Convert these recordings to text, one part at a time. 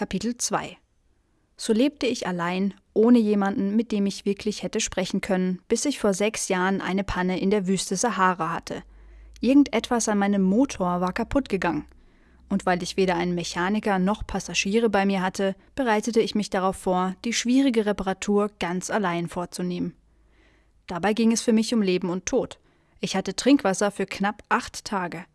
Kapitel 2 So lebte ich allein, ohne jemanden, mit dem ich wirklich hätte sprechen können, bis ich vor sechs Jahren eine Panne in der Wüste Sahara hatte. Irgendetwas an meinem Motor war kaputt gegangen. Und weil ich weder einen Mechaniker noch Passagiere bei mir hatte, bereitete ich mich darauf vor, die schwierige Reparatur ganz allein vorzunehmen. Dabei ging es für mich um Leben und Tod. Ich hatte Trinkwasser für knapp acht Tage.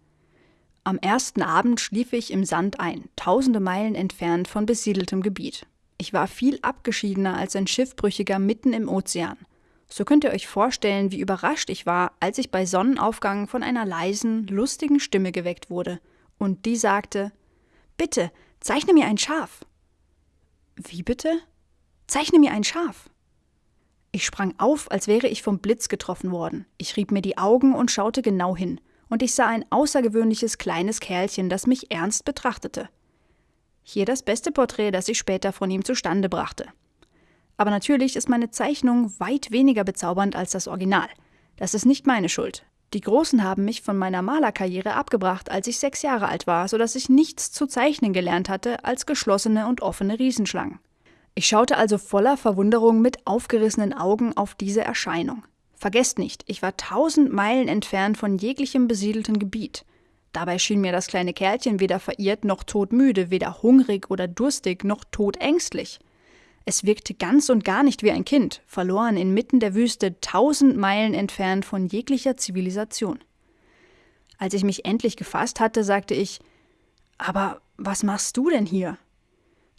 Am ersten Abend schlief ich im Sand ein, tausende Meilen entfernt von besiedeltem Gebiet. Ich war viel abgeschiedener als ein Schiffbrüchiger mitten im Ozean. So könnt ihr euch vorstellen, wie überrascht ich war, als ich bei Sonnenaufgang von einer leisen, lustigen Stimme geweckt wurde. Und die sagte: Bitte, zeichne mir ein Schaf. Wie bitte? Zeichne mir ein Schaf. Ich sprang auf, als wäre ich vom Blitz getroffen worden. Ich rieb mir die Augen und schaute genau hin, und ich sah ein außergewöhnliches kleines Kerlchen, das mich ernst betrachtete. Hier das beste Porträt, das ich später von ihm zustande brachte. Aber natürlich ist meine Zeichnung weit weniger bezaubernd als das Original. Das ist nicht meine Schuld. Die Großen haben mich von meiner Malerkarriere abgebracht, als ich sechs Jahre alt war, so dass ich nichts zu zeichnen gelernt hatte als geschlossene und offene Riesenschlangen. Ich schaute also voller Verwunderung mit aufgerissenen Augen auf diese Erscheinung. Vergesst nicht, ich war tausend Meilen entfernt von jeglichem besiedelten Gebiet. Dabei schien mir das kleine Kerlchen weder verirrt noch todmüde, weder hungrig oder durstig noch todängstlich. Es wirkte ganz und gar nicht wie ein Kind, verloren inmitten der Wüste, tausend Meilen entfernt von jeglicher Zivilisation. Als ich mich endlich gefasst hatte, sagte ich Aber was machst du denn hier?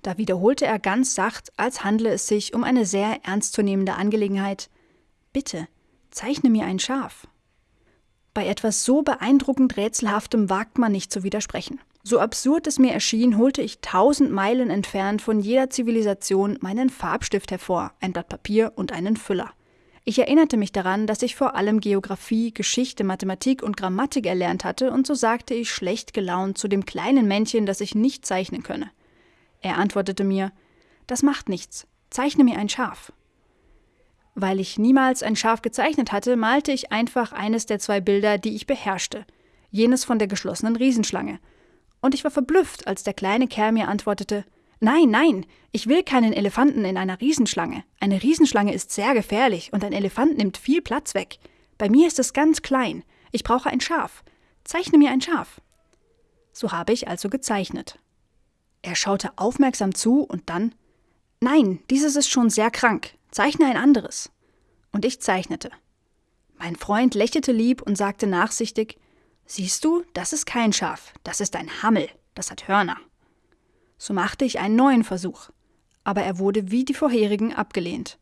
Da wiederholte er ganz sacht, als handle es sich um eine sehr ernstzunehmende Angelegenheit Bitte, zeichne mir ein Schaf. Bei etwas so beeindruckend Rätselhaftem wagt man nicht zu widersprechen. So absurd es mir erschien, holte ich tausend Meilen entfernt von jeder Zivilisation meinen Farbstift hervor, ein Blatt Papier und einen Füller. Ich erinnerte mich daran, dass ich vor allem Geographie, Geschichte, Mathematik und Grammatik erlernt hatte, und so sagte ich schlecht gelaunt zu dem kleinen Männchen, das ich nicht zeichnen könne. Er antwortete mir Das macht nichts, zeichne mir ein Schaf. Weil ich niemals ein Schaf gezeichnet hatte, malte ich einfach eines der zwei Bilder, die ich beherrschte, jenes von der geschlossenen Riesenschlange. Und ich war verblüfft, als der kleine Kerl mir antwortete Nein, nein, ich will keinen Elefanten in einer Riesenschlange. Eine Riesenschlange ist sehr gefährlich und ein Elefant nimmt viel Platz weg. Bei mir ist es ganz klein. Ich brauche ein Schaf. Zeichne mir ein Schaf. So habe ich also gezeichnet. Er schaute aufmerksam zu und dann Nein, dieses ist schon sehr krank. Zeichne ein anderes. Und ich zeichnete. Mein Freund lächelte lieb und sagte nachsichtig Siehst du, das ist kein Schaf, das ist ein Hammel, das hat Hörner. So machte ich einen neuen Versuch, aber er wurde wie die vorherigen abgelehnt.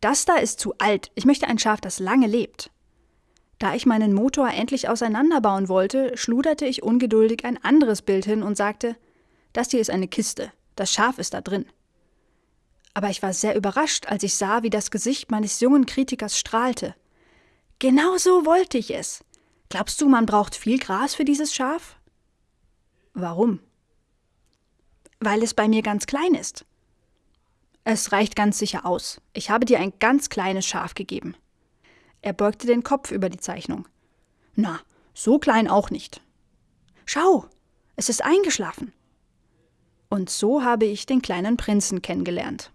Das da ist zu alt, ich möchte ein Schaf, das lange lebt. Da ich meinen Motor endlich auseinanderbauen wollte, schluderte ich ungeduldig ein anderes Bild hin und sagte das hier ist eine Kiste. Das Schaf ist da drin. Aber ich war sehr überrascht, als ich sah, wie das Gesicht meines jungen Kritikers strahlte. Genau so wollte ich es. Glaubst du, man braucht viel Gras für dieses Schaf? Warum? Weil es bei mir ganz klein ist. Es reicht ganz sicher aus. Ich habe dir ein ganz kleines Schaf gegeben. Er beugte den Kopf über die Zeichnung. Na, so klein auch nicht. Schau, es ist eingeschlafen. Und so habe ich den kleinen Prinzen kennengelernt.